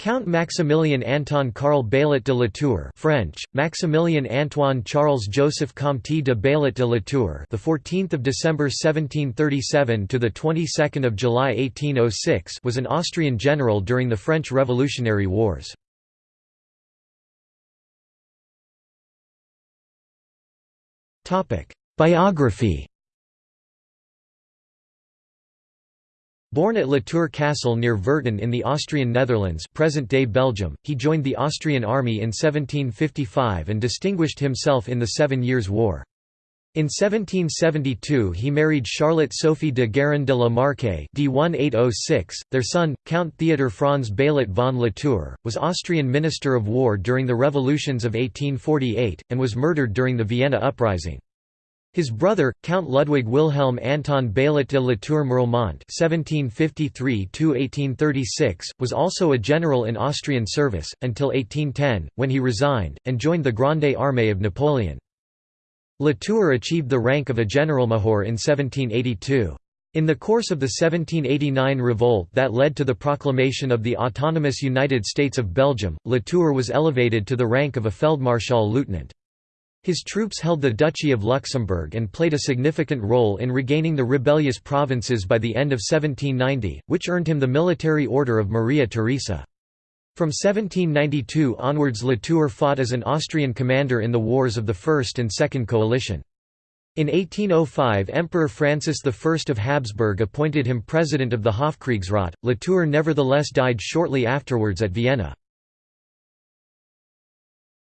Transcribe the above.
Count Maximilian Anton Karl Baillet de Latour French Maximilien Antoine Charles Joseph Comte de Baillet de Latour the 14th of December 1737 to the 22nd of July 1806 was an Austrian general during the French Revolutionary Wars. Topic Biography Born at Latour Castle near Virton in the Austrian Netherlands present-day Belgium, he joined the Austrian army in 1755 and distinguished himself in the Seven Years' War. In 1772 he married Charlotte Sophie de Guerin de la Marque d1806. Their son, Count Theodor Franz Baillet von Latour, was Austrian Minister of War during the revolutions of 1848, and was murdered during the Vienna Uprising. His brother, Count Ludwig Wilhelm Anton Baillet de la Tour (1753–1836), was also a general in Austrian service until 1810, when he resigned and joined the Grande Armée of Napoleon. Latour achieved the rank of a generalmajor in 1782. In the course of the 1789 revolt that led to the proclamation of the autonomous United States of Belgium, Latour was elevated to the rank of a Feldmarschall lieutenant. His troops held the Duchy of Luxembourg and played a significant role in regaining the rebellious provinces by the end of 1790, which earned him the Military Order of Maria Theresa. From 1792 onwards Latour fought as an Austrian commander in the wars of the First and Second Coalition. In 1805 Emperor Francis I of Habsburg appointed him president of the Hofkriegsrat. Latour nevertheless died shortly afterwards at Vienna.